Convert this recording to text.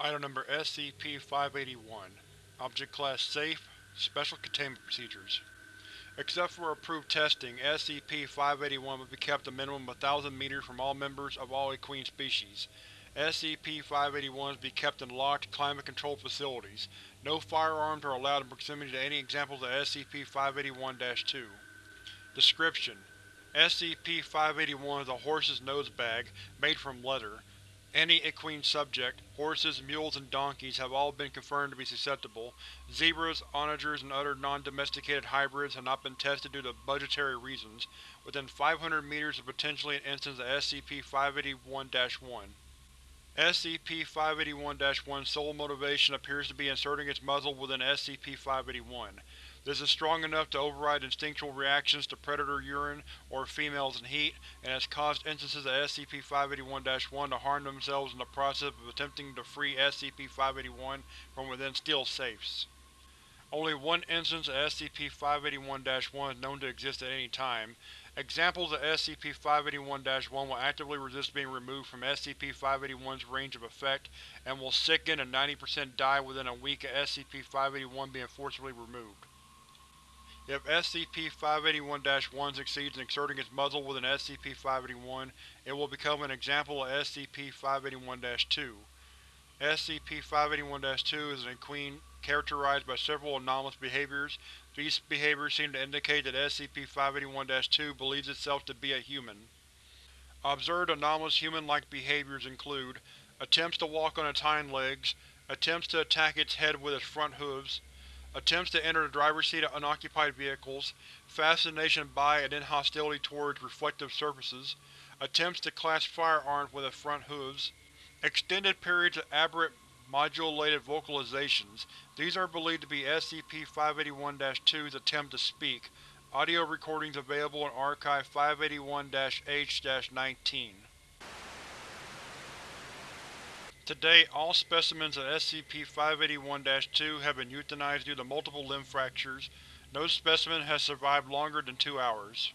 Item Number SCP-581 Object Class Safe Special Containment Procedures Except for approved testing, SCP-581 must be kept a minimum of 1,000 meters from all members of all equine species. SCP-581 must be kept in locked, climate-controlled facilities. No firearms are allowed in proximity to any examples of SCP-581-2. Description: SCP-581 is a horse's nose bag, made from leather. Any equine subject, horses, mules, and donkeys have all been confirmed to be susceptible. Zebras, onagers, and other non-domesticated hybrids have not been tested due to budgetary reasons. Within 500 meters of potentially an instance of SCP-581-1. SCP-581-1's sole motivation appears to be inserting its muzzle within SCP-581. This is strong enough to override instinctual reactions to predator urine or females in heat, and has caused instances of SCP-581-1 to harm themselves in the process of attempting to free SCP-581 from within steel safes. Only one instance of SCP-581-1 is known to exist at any time. Examples of SCP-581-1 will actively resist being removed from SCP-581's range of effect, and will sicken and 90% die within a week of SCP-581 being forcibly removed. If SCP-581-1 succeeds in exerting its muzzle within SCP-581, it will become an example of SCP-581-2. SCP-581-2 is an equine characterized by several anomalous behaviors. These behaviors seem to indicate that SCP-581-2 believes itself to be a human. Observed anomalous human-like behaviors include attempts to walk on its hind legs, attempts to attack its head with its front hooves, attempts to enter the driver's seat of unoccupied vehicles, fascination by and then hostility towards reflective surfaces, attempts to clasp firearms with its front hooves, extended periods of aberrant modulated vocalizations. These are believed to be SCP-581-2's attempt to speak. Audio recordings available in Archive 581-H-19. To date, all specimens of SCP-581-2 have been euthanized due to multiple limb fractures. No specimen has survived longer than two hours.